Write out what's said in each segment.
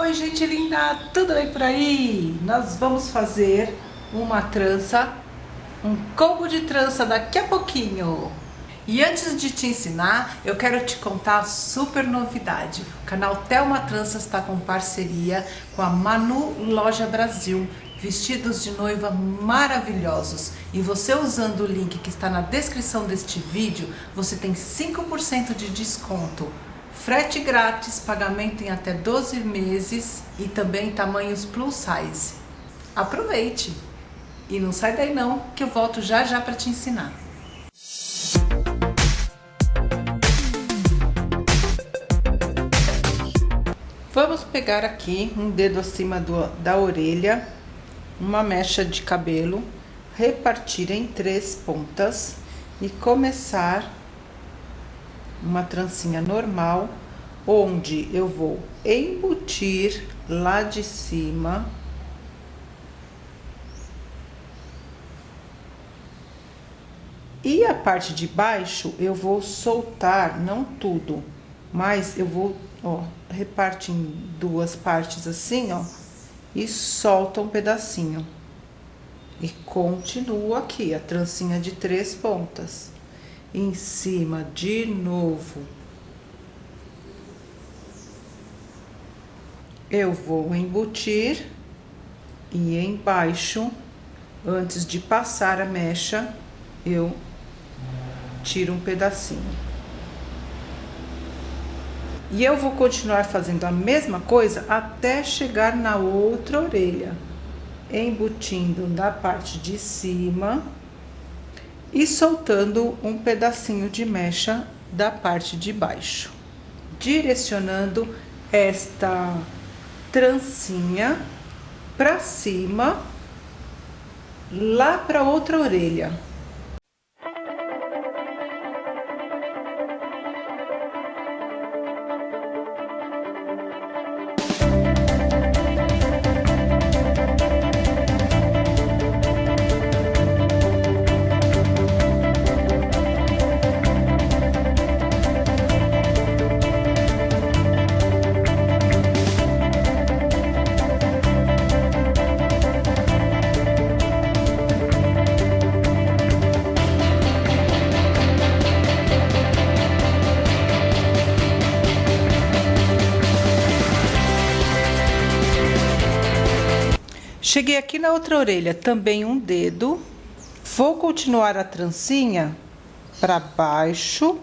Oi gente linda, tudo bem por aí? Nós vamos fazer uma trança, um combo de trança daqui a pouquinho. E antes de te ensinar, eu quero te contar a super novidade. O canal Thelma Tranças está com parceria com a Manu Loja Brasil. Vestidos de noiva maravilhosos. E você usando o link que está na descrição deste vídeo, você tem 5% de desconto frete grátis, pagamento em até 12 meses e também tamanhos plus size. Aproveite! E não sai daí não, que eu volto já já para te ensinar. Vamos pegar aqui um dedo acima do, da orelha, uma mecha de cabelo, repartir em três pontas e começar uma trancinha normal, onde eu vou embutir lá de cima E a parte de baixo eu vou soltar, não tudo, mas eu vou, ó, reparte em duas partes assim, ó, e solta um pedacinho. E continuo aqui, a trancinha de três pontas em cima de novo. Eu vou embutir e embaixo, antes de passar a mecha, eu tiro um pedacinho. E eu vou continuar fazendo a mesma coisa até chegar na outra orelha, embutindo da parte de cima e soltando um pedacinho de mecha da parte de baixo, direcionando esta trancinha para cima, lá para outra orelha. Cheguei aqui na outra orelha, também um dedo. Vou continuar a trancinha para baixo,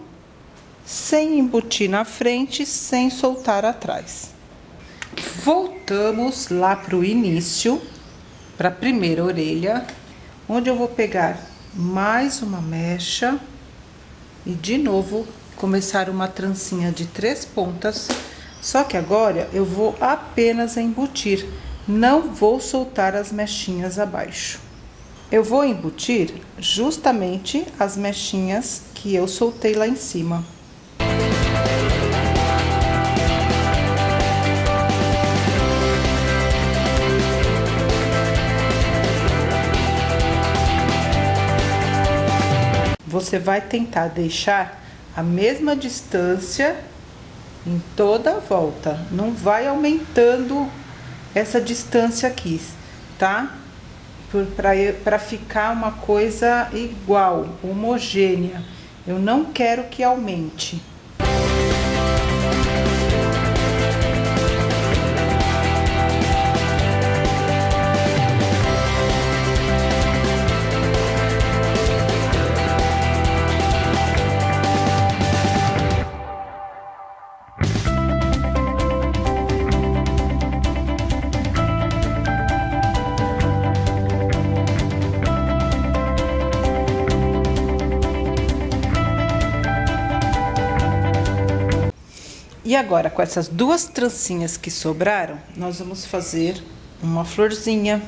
sem embutir na frente, sem soltar atrás. Voltamos lá para o início, para a primeira orelha, onde eu vou pegar mais uma mecha e de novo começar uma trancinha de três pontas, só que agora eu vou apenas embutir não vou soltar as mechinhas abaixo. Eu vou embutir justamente as mechinhas que eu soltei lá em cima. Você vai tentar deixar a mesma distância em toda a volta. Não vai aumentando essa distância aqui, tá? Para ficar uma coisa igual, homogênea. Eu não quero que aumente. E agora, com essas duas trancinhas que sobraram, nós vamos fazer uma florzinha.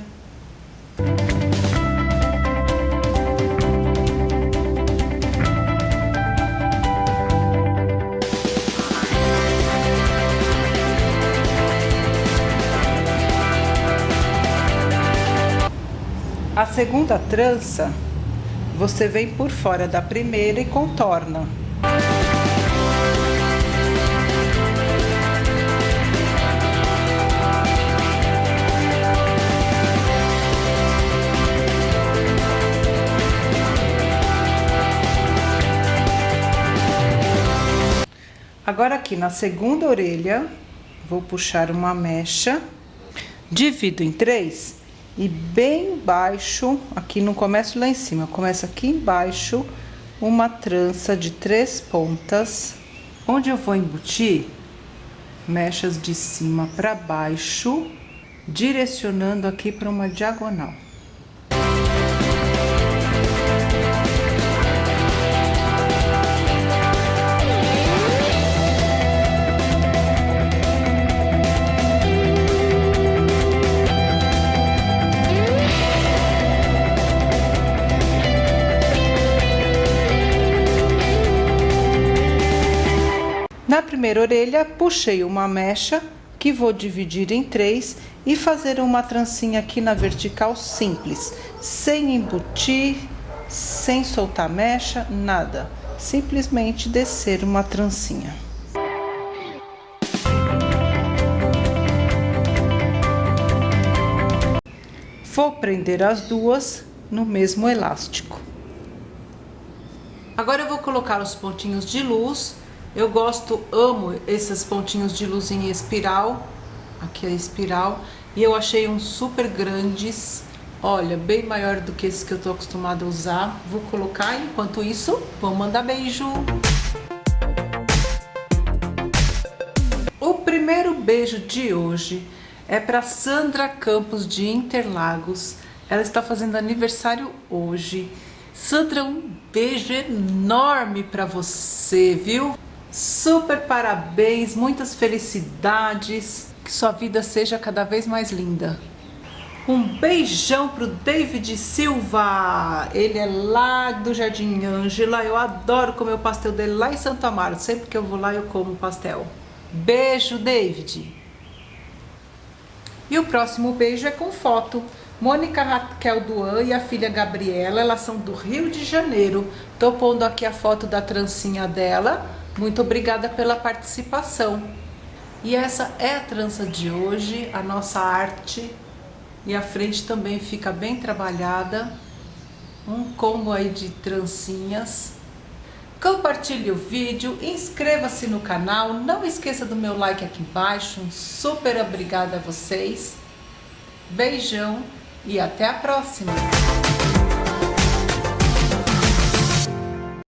A segunda trança, você vem por fora da primeira e contorna. Agora aqui na segunda orelha, vou puxar uma mecha, divido em três e bem baixo, aqui não começo lá em cima, começo aqui embaixo, uma trança de três pontas, onde eu vou embutir mechas de cima para baixo, direcionando aqui para uma diagonal. Na primeira orelha, puxei uma mecha que vou dividir em três e fazer uma trancinha aqui na vertical simples, sem embutir, sem soltar mecha, nada. Simplesmente descer uma trancinha. Vou prender as duas no mesmo elástico. Agora eu vou colocar os pontinhos de luz eu gosto, amo esses pontinhos de luz em espiral. Aqui é espiral. E eu achei uns super grandes. Olha, bem maior do que esse que eu tô acostumada a usar. Vou colocar, enquanto isso, vou mandar beijo. O primeiro beijo de hoje é para Sandra Campos de Interlagos. Ela está fazendo aniversário hoje. Sandra, um beijo enorme para você, viu? Super parabéns, muitas felicidades, que sua vida seja cada vez mais linda. Um beijão pro David Silva, ele é lá do Jardim Ângela, eu adoro comer o pastel dele lá em Santo Amaro, sempre que eu vou lá eu como pastel. Beijo, David! E o próximo beijo é com foto. Mônica Raquel Duan e a filha Gabriela, elas são do Rio de Janeiro. Tô pondo aqui a foto da trancinha dela muito obrigada pela participação. E essa é a trança de hoje, a nossa arte. E a frente também fica bem trabalhada. Um combo aí de trancinhas. Compartilhe o vídeo, inscreva-se no canal, não esqueça do meu like aqui embaixo. Super obrigada a vocês. Beijão e até a próxima!